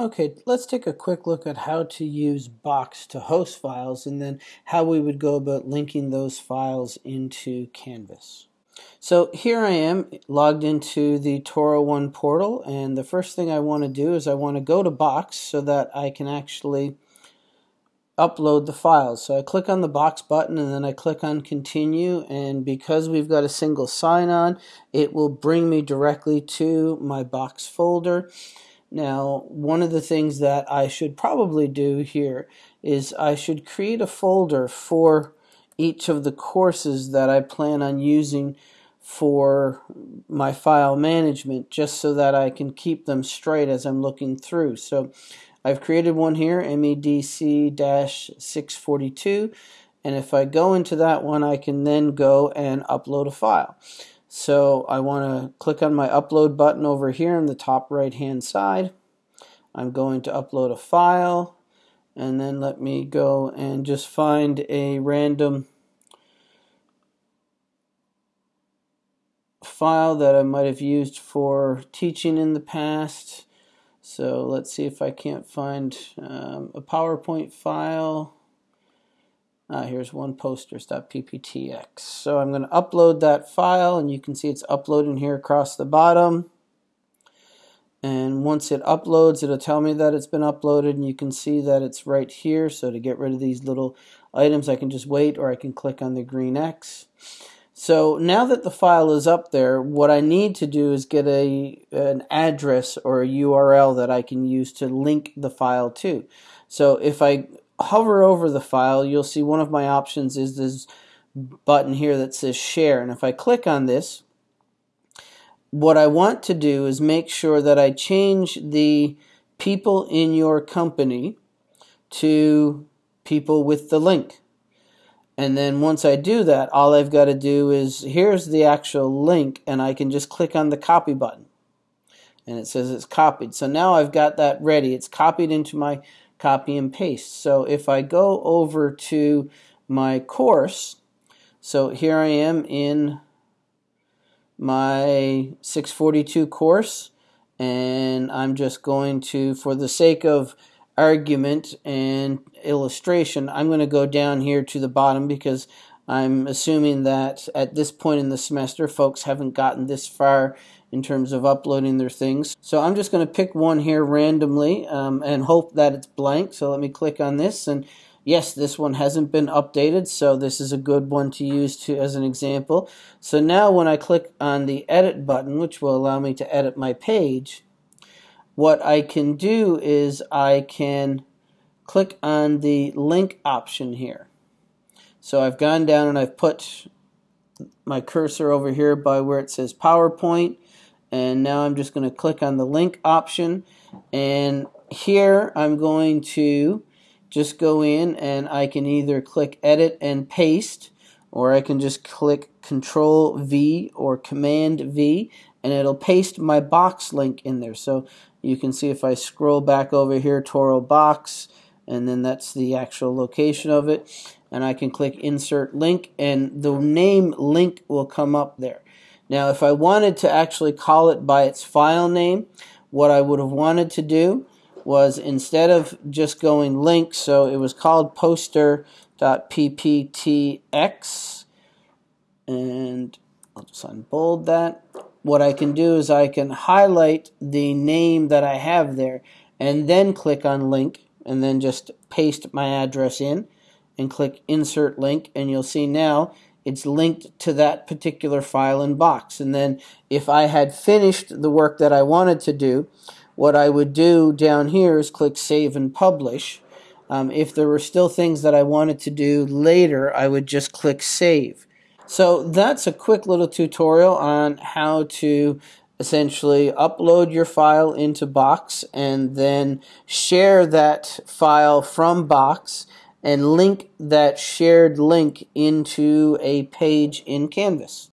Okay, let's take a quick look at how to use Box to host files and then how we would go about linking those files into Canvas. So here I am logged into the Toro One portal and the first thing I want to do is I want to go to Box so that I can actually upload the files. So I click on the Box button and then I click on Continue and because we've got a single sign-on it will bring me directly to my Box folder now, one of the things that I should probably do here is I should create a folder for each of the courses that I plan on using for my file management just so that I can keep them straight as I'm looking through. So I've created one here, MEDC-642, and if I go into that one, I can then go and upload a file. So I want to click on my upload button over here in the top right hand side. I'm going to upload a file and then let me go and just find a random file that I might have used for teaching in the past. So let's see if I can't find um, a PowerPoint file. Ah, here's one posters.pptx. So I'm going to upload that file and you can see it's uploading here across the bottom. And once it uploads, it'll tell me that it's been uploaded and you can see that it's right here. So to get rid of these little items, I can just wait or I can click on the green X. So now that the file is up there, what I need to do is get a an address or a URL that I can use to link the file to. So if I hover over the file, you'll see one of my options is this button here that says share. And if I click on this, what I want to do is make sure that I change the people in your company to people with the link. And then once I do that, all I've got to do is here's the actual link, and I can just click on the copy button. And it says it's copied. So now I've got that ready. It's copied into my copy and paste. So if I go over to my course, so here I am in my 642 course, and I'm just going to, for the sake of argument and illustration, I'm going to go down here to the bottom because I'm assuming that at this point in the semester, folks haven't gotten this far in terms of uploading their things. So I'm just going to pick one here randomly um, and hope that it's blank. So let me click on this and yes, this one hasn't been updated, so this is a good one to use to as an example. So now when I click on the edit button, which will allow me to edit my page, what I can do is I can click on the link option here. So I've gone down and I've put my cursor over here by where it says PowerPoint and now I'm just going to click on the link option and here I'm going to just go in and I can either click edit and paste or I can just click control V or command V and it'll paste my box link in there. So you can see if I scroll back over here Toro box and then that's the actual location of it and I can click insert link and the name link will come up there now, if I wanted to actually call it by its file name, what I would have wanted to do was instead of just going link, so it was called poster.pptx, and I'll just unbold that. What I can do is I can highlight the name that I have there and then click on link and then just paste my address in and click insert link and you'll see now it's linked to that particular file and box. And then if I had finished the work that I wanted to do, what I would do down here is click Save and Publish. Um, if there were still things that I wanted to do later, I would just click Save. So that's a quick little tutorial on how to essentially upload your file into Box and then share that file from Box and link that shared link into a page in Canvas.